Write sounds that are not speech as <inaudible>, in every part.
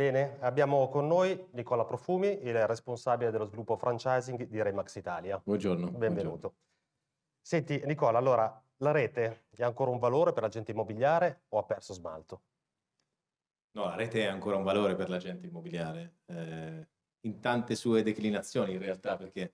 Bene, abbiamo con noi Nicola Profumi, il responsabile dello sviluppo franchising di Remax Italia. Buongiorno. Benvenuto. Buongiorno. Senti Nicola, allora la rete è ancora un valore per l'agente immobiliare o ha perso smalto? No, la rete è ancora un valore per l'agente immobiliare, eh, in tante sue declinazioni in realtà, perché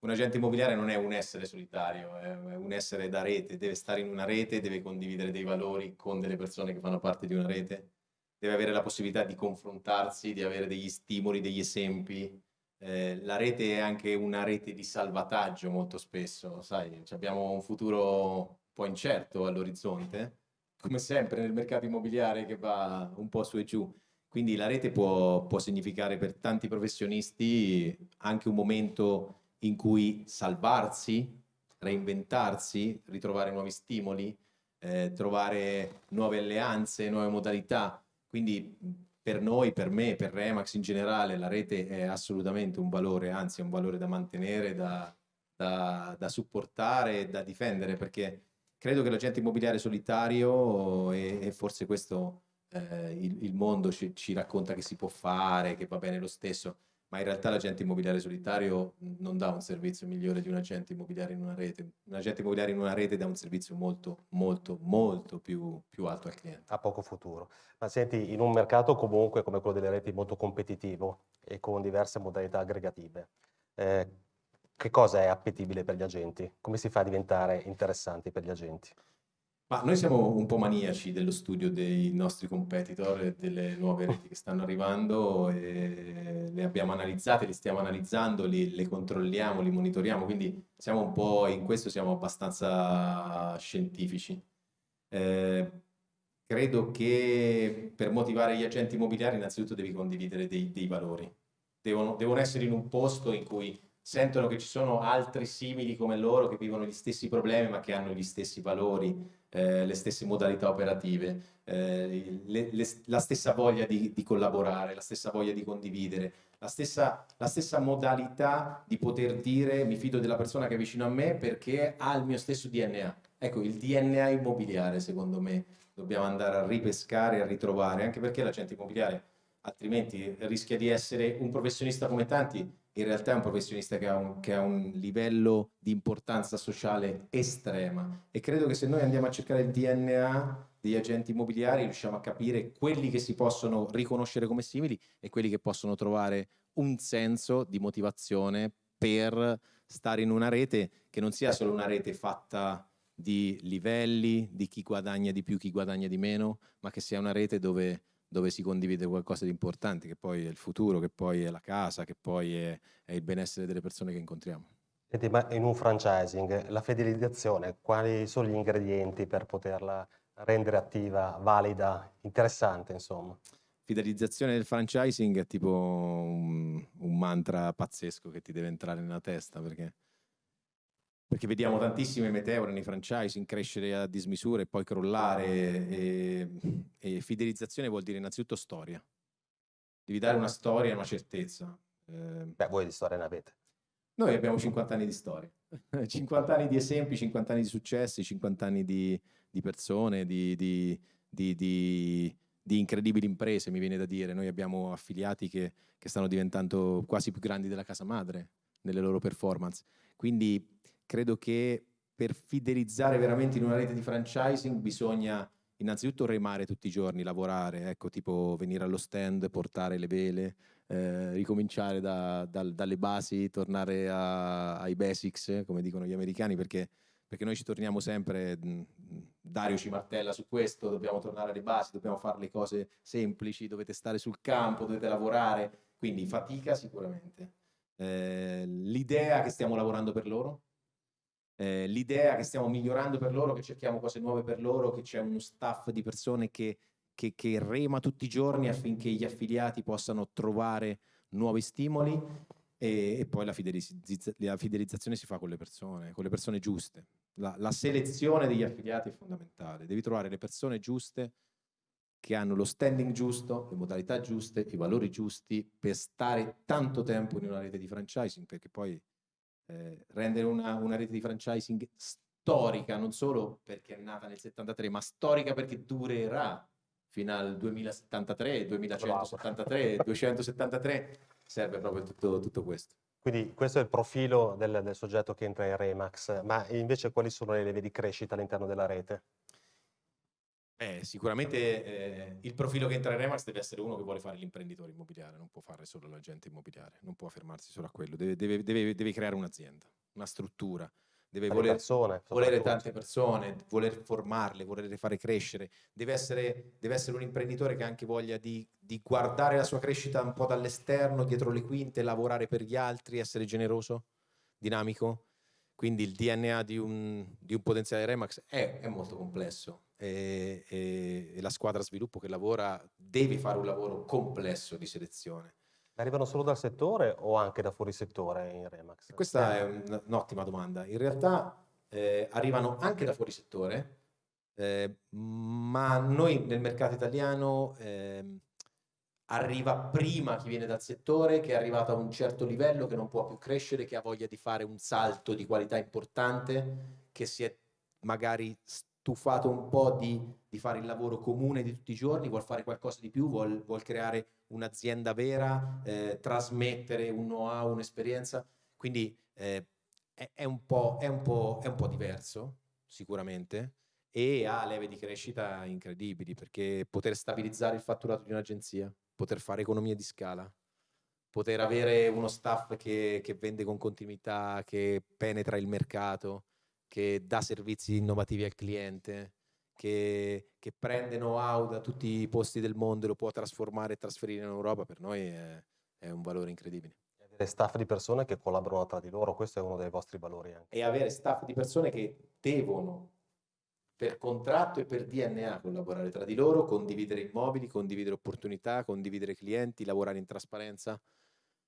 un agente immobiliare non è un essere solitario, è un essere da rete, deve stare in una rete, deve condividere dei valori con delle persone che fanno parte di una rete deve avere la possibilità di confrontarsi, di avere degli stimoli, degli esempi. Eh, la rete è anche una rete di salvataggio molto spesso, sai, abbiamo un futuro un po' incerto all'orizzonte, come sempre nel mercato immobiliare che va un po' su e giù. Quindi la rete può, può significare per tanti professionisti anche un momento in cui salvarsi, reinventarsi, ritrovare nuovi stimoli, eh, trovare nuove alleanze, nuove modalità. Quindi per noi, per me, per Remax in generale, la rete è assolutamente un valore, anzi è un valore da mantenere, da, da, da supportare e da difendere, perché credo che l'agente immobiliare solitario, e, e forse questo eh, il, il, mondo ci, ci racconta che si può fare, che va bene lo stesso, ma in realtà l'agente immobiliare solitario non dà un servizio migliore di un agente immobiliare in una rete. Un agente immobiliare in una rete dà un servizio molto, molto, molto più, più alto al cliente. Ha poco futuro. Ma senti, in un mercato comunque come quello delle reti molto competitivo e con diverse modalità aggregative, eh, che cosa è appetibile per gli agenti? Come si fa a diventare interessanti per gli agenti? Ma noi siamo un po' maniaci dello studio dei nostri competitor e delle nuove reti che stanno arrivando e le abbiamo analizzate, le stiamo analizzando, li, le controlliamo, li monitoriamo, quindi siamo un po' in questo siamo abbastanza scientifici. Eh, credo che per motivare gli agenti immobiliari innanzitutto devi condividere dei, dei valori. Devono, devono essere in un posto in cui sentono che ci sono altri simili come loro che vivono gli stessi problemi ma che hanno gli stessi valori, eh, le stesse modalità operative, eh, le, le, la stessa voglia di, di, collaborare, la stessa voglia di condividere, la stessa, la stessa modalità di poter dire mi fido della persona che è vicino a me perché ha il mio stesso DNA. Ecco, il DNA immobiliare secondo me dobbiamo andare a ripescare e a ritrovare, anche perché l'agente immobiliare altrimenti rischia di essere un professionista come tanti in realtà è un professionista che ha un, che ha un, livello di importanza sociale estrema. E credo che se noi andiamo a cercare il DNA degli agenti immobiliari riusciamo a capire quelli che si possono riconoscere come simili e quelli che possono trovare un senso di motivazione per stare in una rete che non sia solo una rete fatta di livelli, di chi guadagna di più, chi guadagna di meno, ma che sia una rete dove dove si condivide qualcosa di importante, che poi è il futuro, che poi è la casa, che poi è, è il benessere delle persone che incontriamo. Senti, ma in un franchising, la fidelizzazione, quali sono gli ingredienti per poterla rendere attiva, valida, interessante, insomma? Fidelizzazione del franchising è tipo un, un mantra pazzesco che ti deve entrare nella testa, perché perché vediamo tantissime meteore nei franchising crescere a dismisura e poi crollare e, e, fidelizzazione vuol dire innanzitutto storia. Devi dare una storia, una certezza. Eh, Beh, voi di storia ne avete. Noi abbiamo 50 anni di storia, <laughs> 50 anni di esempi, 50 anni di successi, 50 anni di, di persone, di, di, di, incredibili imprese, mi viene da dire. Noi abbiamo affiliati che, che stanno diventando quasi più grandi della casa madre nelle loro performance. Quindi credo che per fidelizzare veramente in una rete di franchising bisogna innanzitutto remare tutti i giorni, lavorare, ecco, tipo venire allo stand, portare le vele, eh, ricominciare da, da, dalle basi, tornare a, ai basics, come dicono gli americani, perché, perché noi ci torniamo sempre, Dario ci martella su questo, dobbiamo tornare alle basi, dobbiamo fare le cose semplici, dovete stare sul campo, dovete lavorare, quindi fatica sicuramente. Eh, L'idea che stiamo lavorando per loro, eh, l'idea che stiamo migliorando per loro, che cerchiamo cose nuove per loro, che c'è uno staff di persone che, che, che rema tutti i giorni affinché gli affiliati possano trovare nuovi stimoli e, e poi la, fidelizz la, fidelizzazione si fa con le persone, con le persone giuste. La, la selezione degli affiliati è fondamentale, devi trovare le persone giuste che hanno lo standing giusto, le modalità giuste, i valori giusti per stare tanto tempo in una rete di franchising, perché poi eh, rendere una, una, rete di franchising storica, non solo perché è nata nel 73, ma storica perché durerà fino al 2073, 2173, 273, serve proprio tutto, tutto questo. Quindi questo è il profilo del, del, soggetto che entra in Remax, ma invece quali sono le leve di crescita all'interno della rete? Eh, sicuramente eh, il profilo che entra in Remax deve essere uno che vuole fare l'imprenditore immobiliare, non può fare solo l'agente immobiliare, non può fermarsi solo a quello, deve, deve, deve, deve creare un'azienda, una struttura, deve voler, persone, volere tante persone, voler formarle, volerle fare crescere, deve essere, deve essere un imprenditore che ha anche voglia di, di, guardare la sua crescita un po' dall'esterno, dietro le quinte, lavorare per gli altri, essere generoso, dinamico. Quindi il DNA di un, di un potenziale Remax è, è molto complesso e, e, e la squadra sviluppo che lavora deve fare un lavoro complesso di selezione Arrivano solo dal settore o anche da fuori settore in Remax? Questa è un'ottima domanda. In realtà eh, arrivano anche da fuori settore, eh, ma noi nel mercato italiano eh, arriva prima chi viene dal settore, che è arrivato a un certo livello, che non può più crescere, che ha voglia di fare un salto di qualità importante, che si è magari stufato un po' di, di, fare il lavoro comune di tutti i giorni, vuol fare qualcosa di più, vuol, vuol creare un'azienda vera, eh, trasmettere un know-how, un'esperienza. Quindi eh, è, è, un è, un è, un po', diverso, sicuramente, e ha leve di crescita incredibili, perché poter stabilizzare il fatturato di un'agenzia, poter fare economia di scala, poter avere uno staff che, che vende con continuità, che penetra il mercato, che dà servizi innovativi al cliente, che, che prende know-how da tutti i posti del mondo e lo può trasformare e trasferire in Europa, per noi è, è un valore incredibile. E avere staff di persone che collaborano tra di loro, questo è uno dei vostri valori anche. E avere staff di persone che devono per contratto e per DNA collaborare tra di loro, condividere immobili, condividere opportunità, condividere clienti, lavorare in trasparenza.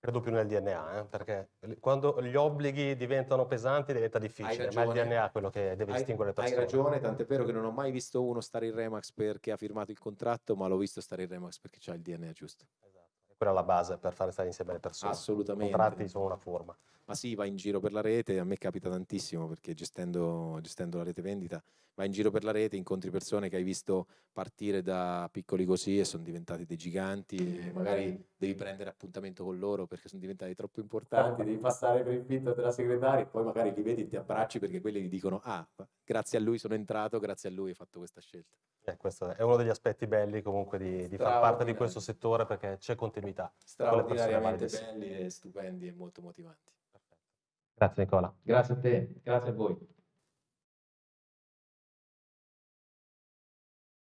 Credo più nel DNA, eh? perché quando gli obblighi diventano pesanti diventa difficile, ma il DNA è quello che deve hai, distinguere le persone. Hai ragione, tant'è vero che non ho mai visto uno stare in Remax perché ha firmato il contratto, ma l'ho visto stare in Remax perché ha il DNA giusto. Esatto, e quella è la base per fare stare insieme le persone. Assolutamente. I contratti sono una forma. Ma sì, va in giro per la rete, a me capita tantissimo perché gestendo, gestendo la rete vendita vai in giro per la rete, incontri persone che hai visto partire da piccoli così e sono diventati dei giganti e magari devi prendere appuntamento con loro perché sono diventati troppo importanti, devi passare per il finto della segretaria e poi magari li vedi e ti abbracci perché quelli ti dicono ah, grazie a lui sono entrato, grazie a lui hai fatto questa scelta. Eh, questo è uno degli aspetti belli comunque di, di far parte di questo settore perché c'è continuità. Straordinariamente belli e stupendi e molto motivanti. Grazie Nicola. Grazie a te, grazie a voi.